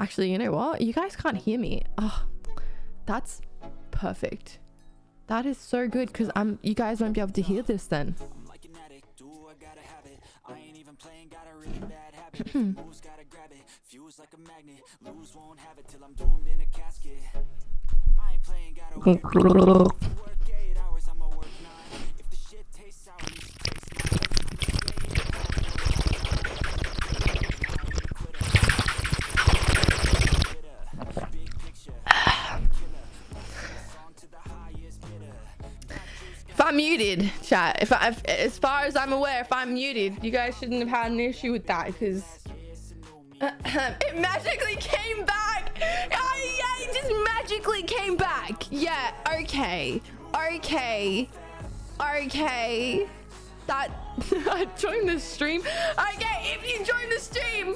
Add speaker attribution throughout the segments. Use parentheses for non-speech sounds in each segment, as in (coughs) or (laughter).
Speaker 1: Actually, you know what? You guys can't hear me. Oh, that's perfect. That is so good because I'm. You guys won't be able to hear this then. (clears throat)
Speaker 2: I'm
Speaker 1: muted, chat. If, I, if as far as I'm aware, if I'm muted, you guys shouldn't have had an issue with that because (coughs) it magically came back. Oh, yeah, it just magically came back. Yeah. Okay. Okay. Okay. That (laughs) I joined the stream. Okay, if you joined the stream,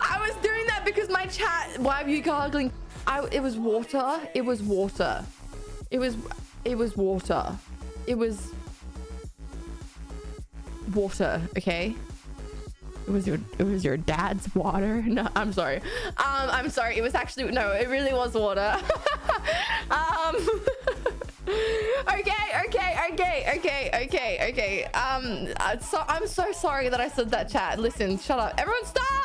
Speaker 1: I was doing that because my chat. Why are you gargling? I. It was water. It was water. It was. It was water. It was water. Okay. It was your it was your dad's water. (laughs) No, I'm sorry. Um, I'm sorry. It was actually no. It really was water. (laughs) um. (laughs) okay, okay, okay, okay, okay, okay. Um, uh, so I'm so sorry that I said that. Chat. Listen, shut up. Everyone, stop.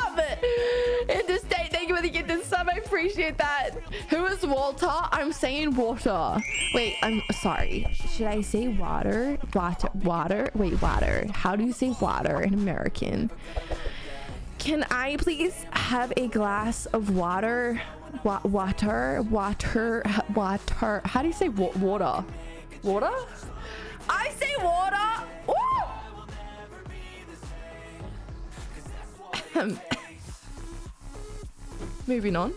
Speaker 1: Appreciate that. Who is Walter? I'm saying water. Wait, I'm sorry. Should I say water? Water, water. Wait, water. How do you say water in American? Can I please have a glass of water? Wa water, water, water. How do you say wa water? Water? I say water. (laughs) Moving on.